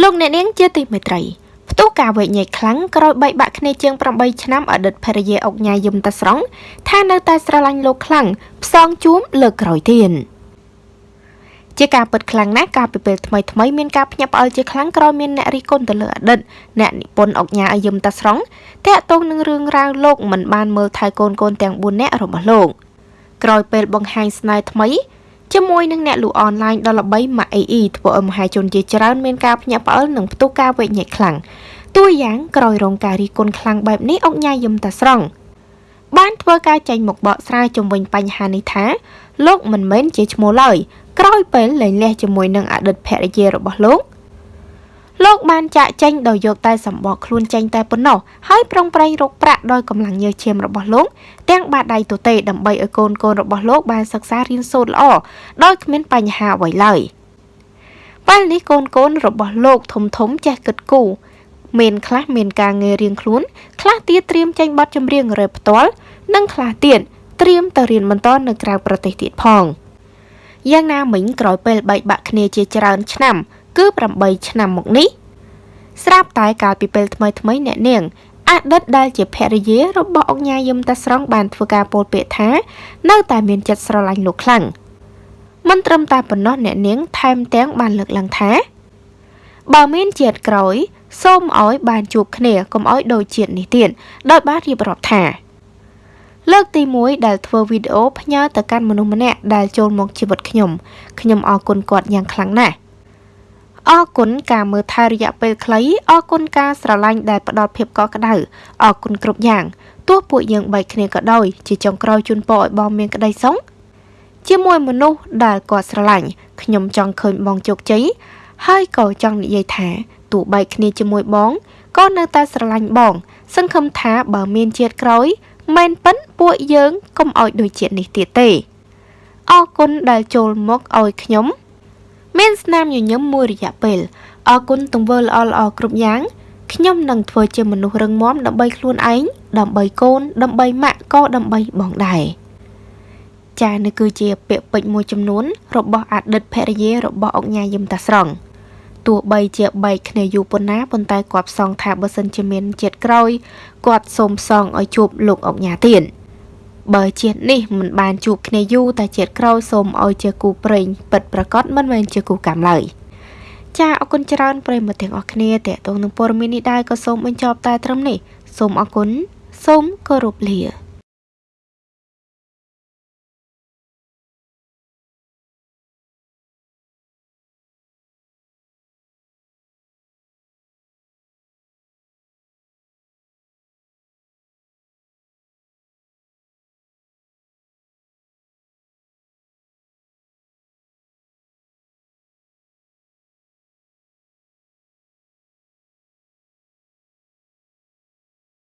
លោកអ្នកនាងជាទីមេត្រីផ្ទុះការវែកញែកខ្លាំងក្រោយបែកបាក់គ្នាជាង8ឆ្នាំអតីតភរិយាអុកញ៉ាយឹមតាស្រង់ថានៅតែស្រឡាញ់លោកខ្លាំងផ្សងជួមលើកក្រោយទៀតជាការពិតខ្លាំងណាស់កាលពីពេលថ្មីថ្មីមានការភ្ញាក់ផ្អើលជាខ្លាំងក្រោយមានអ្នករិះគន់ទៅលើអតីតអ្នកនិពន្ធអុកញ៉ាអយឹមតាស្រង់តាក់ទងនឹងរឿងរ៉ាវលោកមិនបានមើលថែកូនកូនទាំង4នាក់របស់លោកក្រោយពេលបង្ហាញស្នេហ៍ថ្មី ជាមួយនឹងអ្នកលក់អនឡាញដ៏ល្បី MAEE ធ្វើឲ្យមហាជនជាច្រើនមានការភ្ញាក់ផ្អើលនិងផ្ទុះការវែកញែកខ្លាំងតួយ៉ាងក្រោយរងការរិះគន់ខ្លាំងបែបនេះអុកញ៉ាយឹមតាស្រង់បានធ្វើការចេញមកបកស្រាយជំវិញបញ្ហានេះថាលោកមិនមែនជាឈ្មោះឡើយក្រោយពេលលែងលះជាមួយនឹងអតីតភរិយារបស់លោក លោកបានចាក់ចេញដោយយកតែសម្បកខ្លួនចេញតែប៉ុណ្ណោះហើយប្រឹងប្រែងរកប្រាក់ដោយកម្លាំងញើសឈាមរបស់លោកទាំងបាតដៃទទេដើម្បីឲ្យកូនកូនរបស់លោកបានសិក្សារៀនសូត្រល្អដោយគ្មានបញ្ហាអ្វីឡើយពេលនេះកូនកូនរបស់លោកធំធំចេះគិតគូរមានខ្លះមានការងាររៀងខ្លួនខ្លះទៀតត្រៀមចេញបទចម្រៀងរ៉េបផ្ទាល់និងខ្លះទៀតត្រៀមទៅរៀនបន្តនៅក្រៅប្រទេសទៀតផងយ៉ាងណាមិញក្រោយពេលបែកបាក់គ្នាជាច្រើនឆ្នាំ គឺ8ឆ្នាំមកនេះស្រាប់តែកាលពីពេលថ្មីថ្មីអ្នកនាងអតីតដែលជាភរិយារបស់អង្គញាយឹមតាស្រង់បានធ្វើការពោលពាក្យថា នៅតែមានចិត្តស្រឡាញ់លោកខ្លាំងមិនត្រឹមតែប៉ុណ្ណោះអ្នកនាង ថែមទាំងបានលើកឡើងថាបើមានជាតិក្រោយសូមឲ្យបានជួបគ្នាកុំឲ្យដូចជាតិនេះទៀតដោយបានរៀបរាប់ថា លើកទី1ដែលធ្វើវីដេអូផ្ញើទៅកាន់មនុស្សម្នាក់ដែលចូលមកជីវិតខ្ញុំខ្ញុំអរគុណគាត់យ៉ាងខ្លាំងណាស់ អរគុណការមើលថែរយៈពេលខ្លីអរគុណការស្រឡាញ់ដែលផ្ដល់ភាពកក់ក្ដៅអរគុណគ្រប់យ៉ាងទោះពួកយើងបែកគ្នាក៏ដោយជាចុងក្រោយជូនពរឲ្យបងមានក្តីសុខជាមួយមនុស្សដែលគាត់ស្រឡាញ់ខ្ញុំចង់ឃើញបងជោគជ័យហើយក៏ចង់និយាយថាទោះបែកគ្នាជាមួយបងក៏នៅតែស្រឡាញ់បង សង្ឃឹមថាបើមានជាតិក្រោយមែនប៉ិនពួកយើងកុំឲ្យដូចជាតិនេះទៀតទេអរគុណដែលចូលមកឲ្យខ្ញុំ មានស្នាមញញឹមមួយរយៈពេលអរគុណទង្វើល្អល្អគ្រប់យ៉ាងខ្ញុំនឹងធ្វើជាមនុស្សរឹងមាំដើម្បីខ្លួនឯងដើម្បីកូន ដើម្បីម៉ាក់ក៏ដើម្បីបងដែរចានេះគឺជាពាក្យពេចន៍មួយចំនួន របស់អតីតភរិយារបស់អុកញ៉ាយឹមតាស្រង់ទោះបីជាបែកគ្នាយូរប៉ុណ្ណាប៉ុន្តែគាត់ផ្សងថាបើសិនជាមានជាតិក្រោយគាត់សូមផ្សងឲ្យជួបលោកអុកញ៉ាទៀត បើជាតិនេះមិនបានជួបគ្នាយូរតែជាតិក្រោយសូមឲ្យជាគូប្រេងពិតប្រកបមិនមែនជាគូកម្មឡើយចាអរគុណច្រើនប្រិយមិត្តទាំងអស់គ្នាតេតងនឹងព័ត៌មាននេះដែរក៏សូមបញ្ចប់តែត្រឹមនេះសូមអរគុណសូមគោរពលា